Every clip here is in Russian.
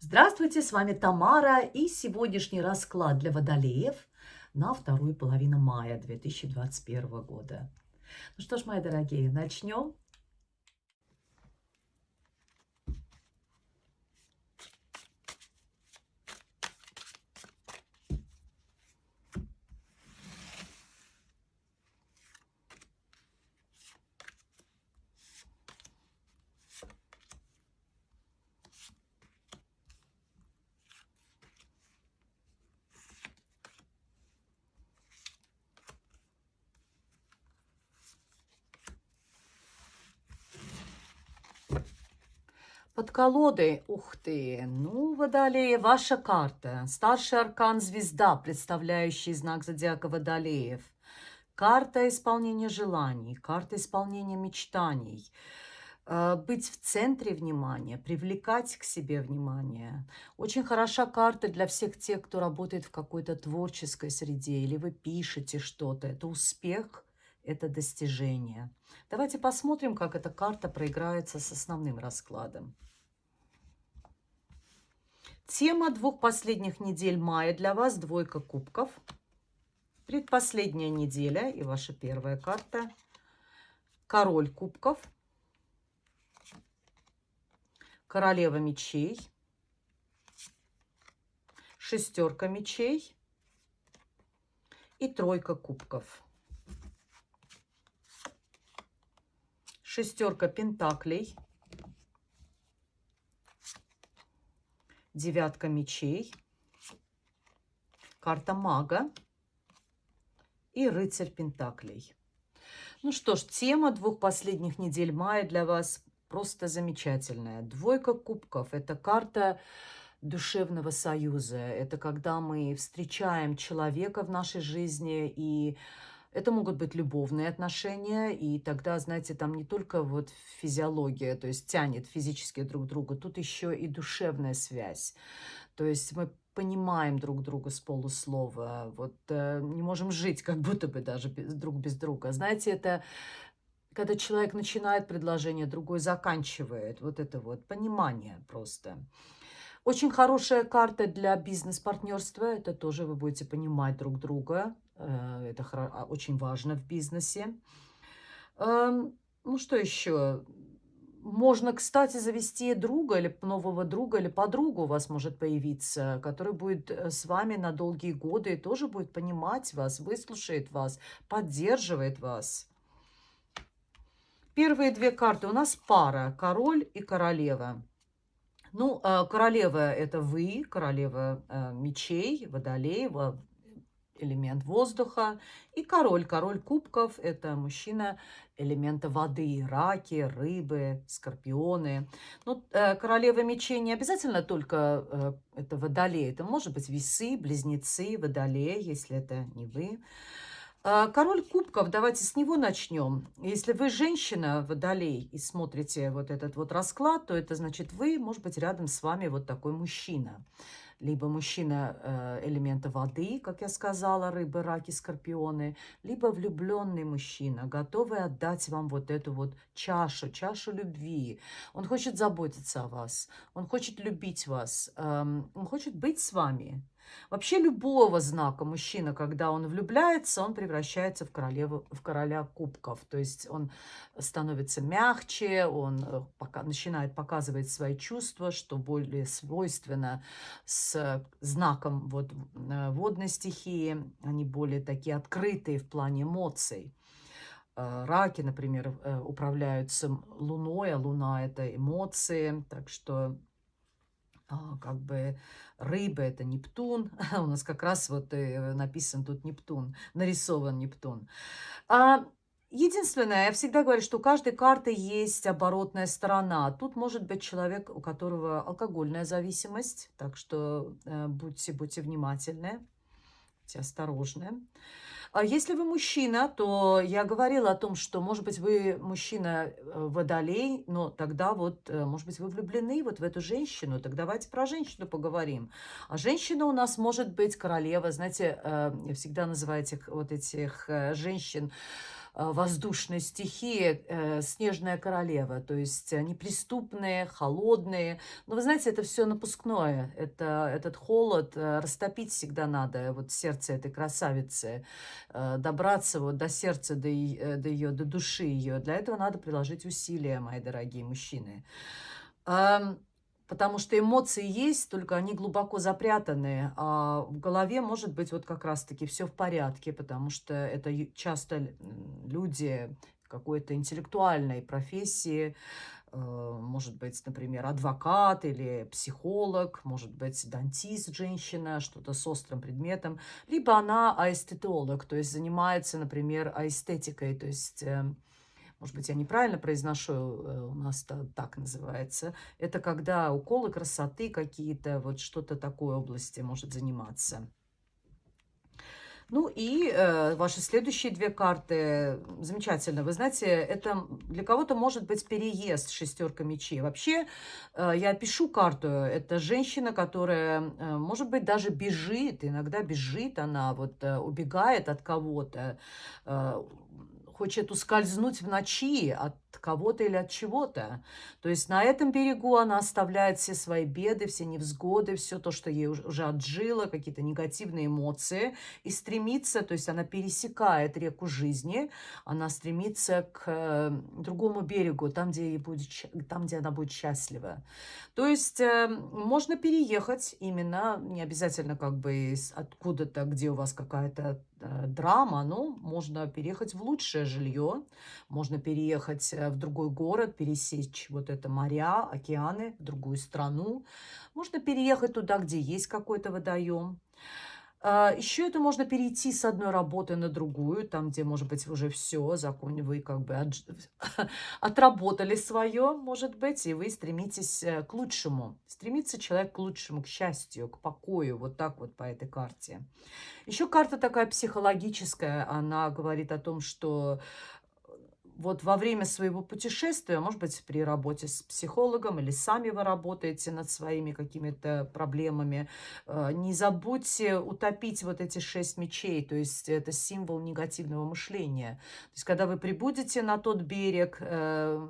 Здравствуйте, с вами Тамара и сегодняшний расклад для водолеев на вторую половину мая 2021 года. Ну что ж, мои дорогие, начнем. Под колодой, ух ты, ну, Водолея, ваша карта. Старший аркан звезда, представляющий знак зодиака Водолеев. Карта исполнения желаний, карта исполнения мечтаний. Э, быть в центре внимания, привлекать к себе внимание. Очень хороша карта для всех тех, кто работает в какой-то творческой среде, или вы пишете что-то. Это успех, это достижение. Давайте посмотрим, как эта карта проиграется с основным раскладом. Тема двух последних недель мая для вас – двойка кубков. Предпоследняя неделя и ваша первая карта – король кубков, королева мечей, шестерка мечей и тройка кубков. Шестерка пентаклей, девятка мечей, карта мага и рыцарь пентаклей. Ну что ж, тема двух последних недель мая для вас просто замечательная. Двойка кубков – это карта душевного союза. Это когда мы встречаем человека в нашей жизни и это могут быть любовные отношения, и тогда, знаете, там не только вот физиология, то есть тянет физически друг друга, тут еще и душевная связь. То есть мы понимаем друг друга с полуслова, вот э, не можем жить как будто бы даже без, друг без друга. Знаете, это когда человек начинает предложение, другой заканчивает. Вот это вот понимание просто. Очень хорошая карта для бизнес-партнерства. Это тоже вы будете понимать друг друга. Э, это а, очень важно в бизнесе. Эм, ну, что еще? Можно, кстати, завести друга или нового друга или подругу у вас может появиться, который будет э, с вами на долгие годы и тоже будет понимать вас, выслушает вас, поддерживает вас. Первые две карты у нас пара, король и королева. Ну, э, королева – это вы, королева мечей, водолей, элемент воздуха. И король, король кубков – это мужчина элемента воды, раки, рыбы, скорпионы. Ну, э, королева мечей не обязательно только э, это водолей, это может быть весы, близнецы, водолей, если это не вы. Э, король кубков, давайте с него начнем. Если вы женщина, водолей, и смотрите вот этот вот расклад, то это значит вы, может быть, рядом с вами вот такой мужчина либо мужчина э, элемента воды, как я сказала, рыбы, раки, скорпионы, либо влюбленный мужчина, готовый отдать вам вот эту вот чашу, чашу любви. Он хочет заботиться о вас, он хочет любить вас, эм, он хочет быть с вами. Вообще любого знака мужчина, когда он влюбляется, он превращается в, королеву, в короля кубков. То есть он становится мягче, он э, пока, начинает показывать свои чувства, что более свойственно с знаком вот, э, водной стихии. Они более такие открытые в плане эмоций. Э, раки, например, управляются луной, а луна – это эмоции. Так что а, как бы рыба это Нептун. У нас как раз вот э, написан тут Нептун, нарисован Нептун. А, единственное, я всегда говорю, что у каждой карты есть оборотная сторона. Тут может быть человек, у которого алкогольная зависимость, так что э, будьте, будьте внимательны, будьте осторожны. А если вы мужчина, то я говорила о том, что, может быть, вы мужчина э, водолей, но тогда вот, э, может быть, вы влюблены вот в эту женщину. Так давайте про женщину поговорим. А женщина у нас может быть королева. Знаете, э, всегда называю этих вот этих женщин воздушной стихии, э, снежная королева. То есть неприступные, холодные. Но вы знаете, это все напускное. Это, этот холод э, растопить всегда надо. Вот сердце этой красавицы. Добраться вот до сердца, до, до ее, до души ее. Для этого надо приложить усилия, мои дорогие мужчины. Потому что эмоции есть, только они глубоко запрятаны, а в голове может быть вот как раз-таки все в порядке, потому что это часто люди какой-то интеллектуальной профессии, э, может быть, например, адвокат или психолог, может быть, дантист женщина, что-то с острым предметом, либо она аэстетолог, то есть занимается, например, аэстетикой, то есть э, может быть, я неправильно произношу, э, у нас это так называется, это когда уколы красоты какие-то, вот что-то такой области может заниматься. Ну и э, ваши следующие две карты замечательно. Вы знаете, это для кого-то может быть переезд шестерка мечей. Вообще, э, я пишу карту. Это женщина, которая, э, может быть, даже бежит. Иногда бежит она, вот э, убегает от кого-то. Э, хочет ускользнуть в ночи от кого-то или от чего-то. То есть на этом берегу она оставляет все свои беды, все невзгоды, все то, что ей уже отжило, какие-то негативные эмоции, и стремится, то есть она пересекает реку жизни, она стремится к э, другому берегу, там, где, ей будет, там, где она будет счастлива. То есть э, можно переехать именно, не обязательно как бы откуда-то, где у вас какая-то э, драма, но можно переехать в лучшее жилье, можно переехать в другой город, пересечь вот это моря, океаны, в другую страну. Можно переехать туда, где есть какой-то водоем. А, Еще это можно перейти с одной работы на другую, там, где, может быть, уже все, закон, вы как бы от, отработали свое, может быть, и вы стремитесь э, к лучшему. Стремится человек к лучшему, к счастью, к покою, вот так вот по этой карте. Еще карта такая психологическая, она говорит о том, что вот во время своего путешествия, может быть, при работе с психологом или сами вы работаете над своими какими-то проблемами, э, не забудьте утопить вот эти шесть мечей, то есть это символ негативного мышления. То есть когда вы прибудете на тот берег, э,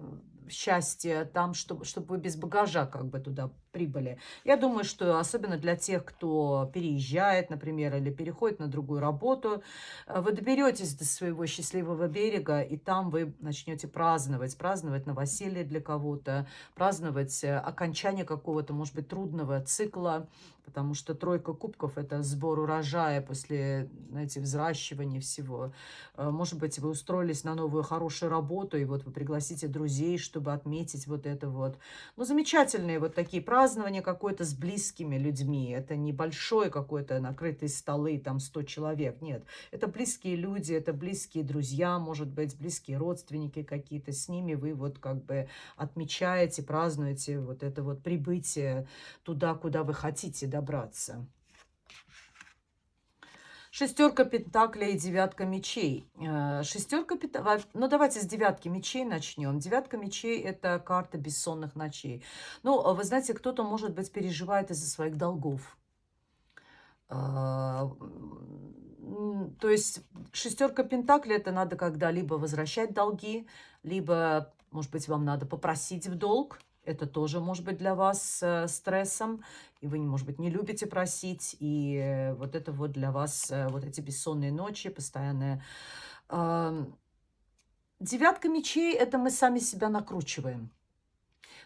счастье там, чтобы, чтобы вы без багажа как бы туда прибыли. Я думаю, что особенно для тех, кто переезжает, например, или переходит на другую работу, э, вы доберетесь до своего счастливого берега, и там вы начнете праздновать, праздновать новоселье для кого-то, праздновать э, окончание какого-то, может быть, трудного цикла, потому что тройка кубков – это сбор урожая после, знаете, взращивания всего. Э, может быть, вы устроились на новую хорошую работу, и вот вы пригласите друзей, чтобы отметить вот это вот. Ну, замечательные вот такие праздники, празднование какое-то с близкими людьми. Это небольшое какое-то накрытые столы, там 100 человек. Нет, это близкие люди, это близкие друзья, может быть, близкие родственники какие-то. С ними вы вот как бы отмечаете, празднуете вот это вот прибытие туда, куда вы хотите добраться. Шестерка пентаклей и девятка мечей. Э, шестерка пентаклей... Ну, давайте с девятки мечей начнем. Девятка мечей – это карта бессонных ночей. Ну, вы знаете, кто-то, может быть, переживает из-за своих долгов. Э, то есть шестерка пентаклей – это надо когда-либо возвращать долги, либо, может быть, вам надо попросить в долг. Это тоже может быть для вас э, стрессом, и вы, может быть, не любите просить, и э, вот это вот для вас, э, вот эти бессонные ночи, постоянная... Э, девятка мечей – это мы сами себя накручиваем.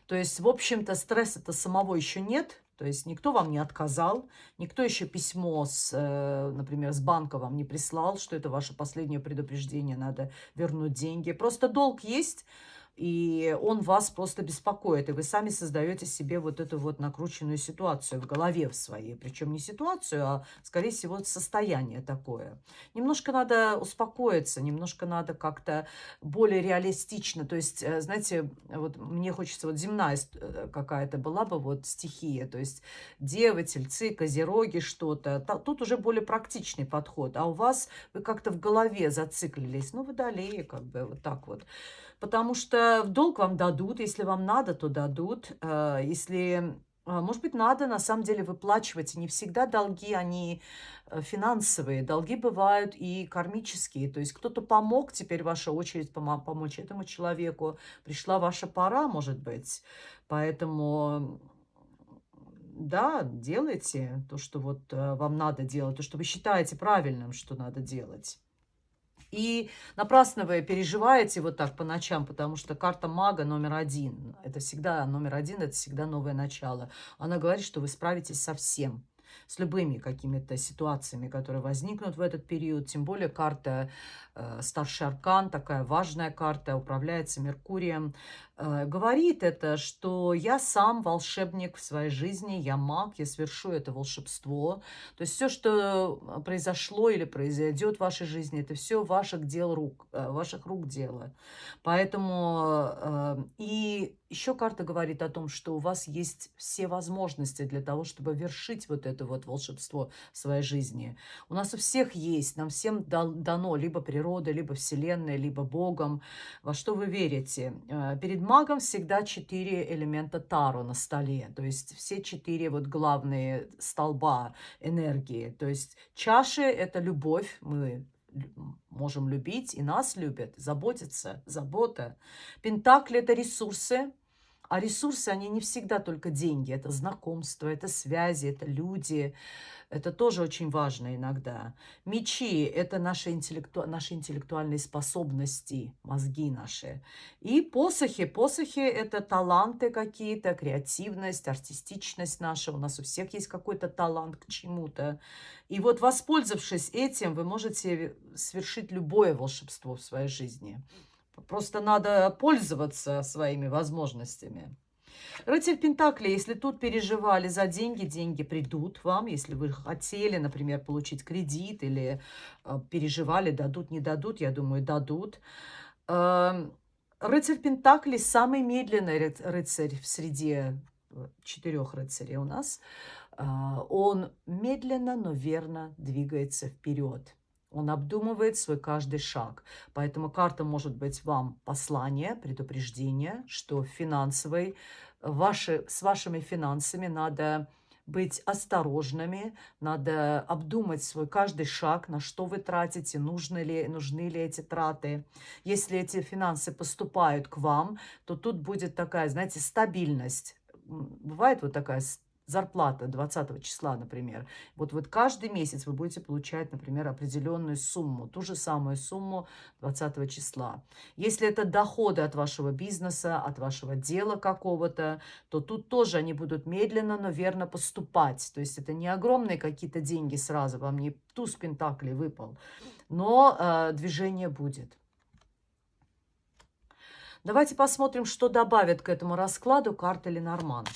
То есть, в общем-то, стресса-то самого еще нет, то есть никто вам не отказал, никто еще письмо, с, например, с банка вам не прислал, что это ваше последнее предупреждение, надо вернуть деньги. Просто долг есть, и он вас просто беспокоит, и вы сами создаете себе вот эту вот накрученную ситуацию в голове в своей, причем не ситуацию, а, скорее всего, состояние такое. Немножко надо успокоиться, немножко надо как-то более реалистично, то есть, э, знаете, вот мне хочется, вот земная э, какая-то была бы вот стихия, то есть девы, тельцы, козероги, что-то, тут уже более практичный подход, а у вас вы как-то в голове зациклились, ну, водолеи, как бы вот так вот потому что в долг вам дадут, если вам надо, то дадут. Э, если А, может быть, надо на самом деле выплачивать. Не всегда долги, они э, финансовые. Долги бывают и кармические. То есть кто-то помог, теперь ваша очередь пом помочь этому человеку. Пришла ваша пора, может быть. Поэтому, да, делайте то, что вот э, вам надо делать, то, что вы считаете правильным, что надо делать. И напрасно вы переживаете вот так по ночам, потому что карта мага номер один. Это всегда номер один, это всегда новое начало. Она говорит, что вы справитесь со всем с любыми какими-то ситуациями, которые возникнут в этот период. Тем более карта Старший Аркан, такая важная карта, управляется Меркурием. Э, говорит это, что я сам волшебник в своей жизни, я маг, я совершу это волшебство. То есть все, что произошло или произойдет в вашей жизни, это все ваших дел рук, э, ваших рук дело. Поэтому э, и еще карта говорит о том, что у вас есть все возможности для того, чтобы вершить вот это вот волшебство в своей жизни. У нас у всех есть, нам всем дано либо природа, либо вселенная, либо Богом. Во что вы верите? Э, перед магом всегда четыре элемента Таро на столе. То есть все четыре вот главные столба энергии. То есть чаши – это любовь, мы можем любить, и нас любят, заботиться, забота. Пентакли – это ресурсы, а ресурсы, они не всегда только деньги. Это знакомство, это связи, это люди. Это тоже очень важно иногда. Мечи – это наши, интеллекту... наши интеллектуальные способности, мозги наши. И посохи. Посохи – это таланты какие-то, креативность, артистичность наша. У нас у всех есть какой-то талант к чему-то. И вот воспользовавшись этим, вы можете совершить любое волшебство в своей жизни. Просто надо пользоваться своими возможностями. Рыцарь Пентакли, если тут переживали за деньги, деньги придут вам. Если вы хотели, например, получить кредит или э, переживали, дадут, не дадут, я думаю, дадут. Э, рыцарь Пентакли самый медленный рыцарь в среде э, четырех рыцарей у нас. Э, он медленно, но верно двигается вперед. Он обдумывает свой каждый шаг. Поэтому карта может быть вам послание, предупреждение, что финансовой, ваши, с вашими финансами надо быть осторожными, надо обдумать свой каждый шаг, на что вы тратите, нужны ли, нужны ли эти траты. Если эти финансы поступают к вам, то тут будет такая, знаете, стабильность. Бывает вот такая зарплата 20 числа, например, вот, вот каждый месяц вы будете получать, например, определенную сумму, ту же самую сумму 20 числа. Если это доходы от вашего бизнеса, от вашего дела какого-то, то тут тоже они будут медленно, но верно поступать. То есть это не огромные какие-то деньги сразу, вам не туз пентаклей выпал, но э, движение будет. Давайте посмотрим, что добавит к этому раскладу карта Ленорман.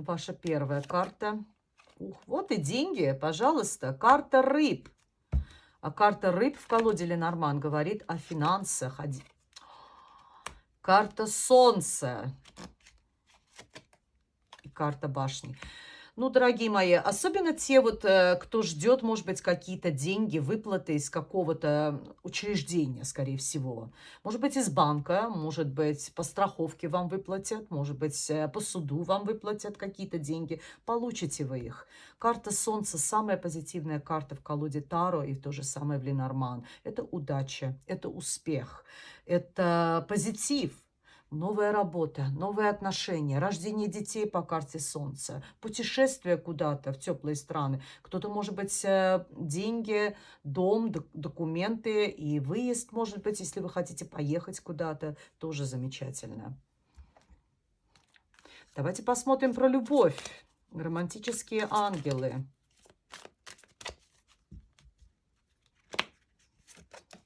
Ваша первая карта. Ух, вот и деньги, пожалуйста. Карта рыб. А карта рыб в колоде Ленорман говорит о финансах. Карта солнца. И карта башни. Ну, дорогие мои, особенно те вот, э, кто ждет, может быть, какие-то деньги, выплаты из какого-то учреждения, скорее всего. Может быть, из банка, может быть, по страховке вам выплатят, может быть, э, по суду вам выплатят какие-то деньги. Получите вы их. Карта Солнца – самая позитивная карта в колоде Таро и то же самое в Ленорман. Это удача, это успех, это позитив – новая работа, новые отношения, рождение детей по карте Солнца, путешествие куда-то в теплые страны. Кто-то, может быть, э, деньги, дом, документы и выезд, может быть, если вы хотите поехать куда-то, тоже замечательно. Давайте посмотрим про любовь. Романтические ангелы.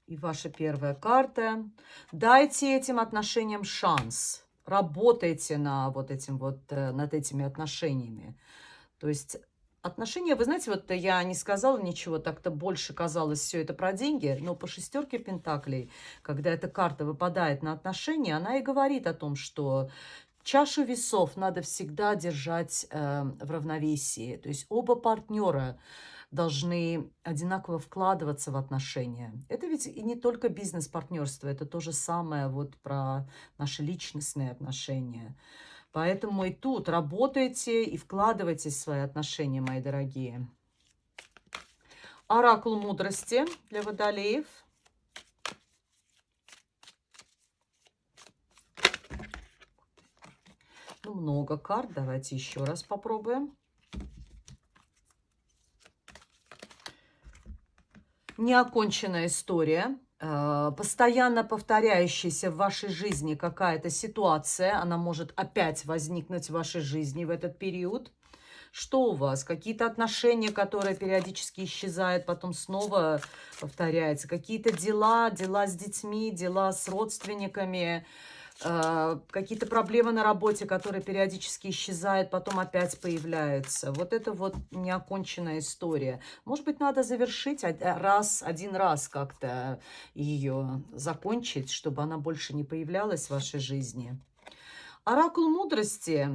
И ваша первая карта. Дайте этим отношениям шанс. Работайте на вот этим вот, э, над этими отношениями. То есть отношения, вы знаете, вот я не сказала ничего, так-то больше казалось все это про деньги, но по шестерке пентаклей, когда эта карта выпадает на отношения, она и говорит о том, что чашу весов надо всегда держать э, в равновесии. То есть оба партнера должны одинаково вкладываться в отношения. Это ведь и не только бизнес-партнерство, это то же самое вот про наши личностные отношения. Поэтому и тут работайте и вкладывайтесь в свои отношения, мои дорогие. Оракул мудрости для водолеев. Ну, много карт. Давайте еще раз попробуем. Неоконченная история. Э, постоянно повторяющаяся в вашей жизни какая-то ситуация, она может опять возникнуть в вашей жизни в этот период. Что у вас? Какие-то отношения, которые периодически исчезают, потом снова повторяются. Какие-то дела, дела с детьми, дела с родственниками, какие-то проблемы на работе, которые периодически исчезают, потом опять появляются. Вот это вот неоконченная история. Может быть, надо завершить раз, один раз как-то ее закончить, чтобы она больше не появлялась в вашей жизни. Оракул мудрости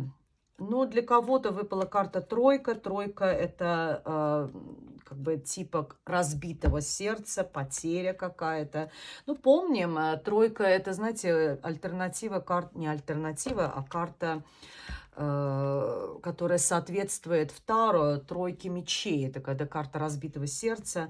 но для кого-то выпала карта тройка. Тройка – это э, как бы типа разбитого сердца, потеря какая-то. Ну, помним, э, тройка – это, знаете, альтернатива карт, не альтернатива, а карта э, которая соответствует второй тройке мечей. Это когда карта разбитого сердца.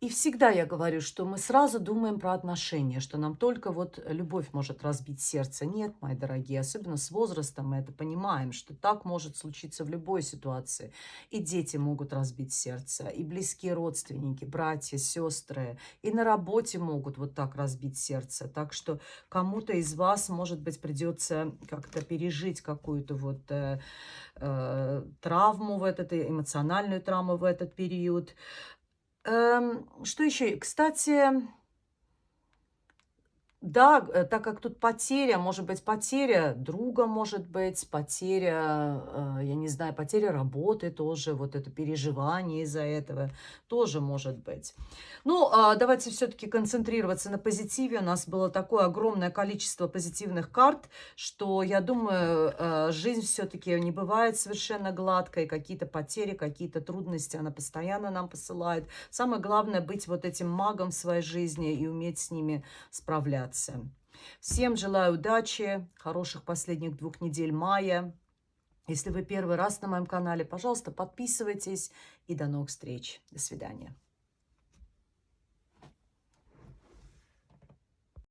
И всегда я говорю, что мы сразу думаем про отношения, что нам только вот любовь может разбить сердце. Нет, мои дорогие, особенно с возрастом мы это понимаем, что так может случиться в любой ситуации. И дети могут разбить сердце, и близкие родственники, братья, сестры, и на работе могут вот так разбить сердце. Так что кому-то из вас, может быть, придется как-то пережить какую-то вот э, э, травму в этот, эмоциональную травму в этот период. Эм, что еще? Кстати, да, э, так как тут потеря, может быть, потеря друга, может быть, потеря, э, я не знаю, потеря работы тоже, вот это переживание из-за этого тоже может быть. Ну, а давайте все-таки концентрироваться на позитиве. У нас было такое огромное количество позитивных карт, что, я думаю, э, жизнь все-таки не бывает совершенно гладкой. Какие-то потери, какие-то трудности она постоянно нам посылает. Самое главное быть вот этим магом в своей жизни и уметь с ними справляться справляться. Всем желаю удачи, хороших последних двух недель мая. Если вы первый раз на моем канале, пожалуйста, подписывайтесь и до новых встреч. До свидания.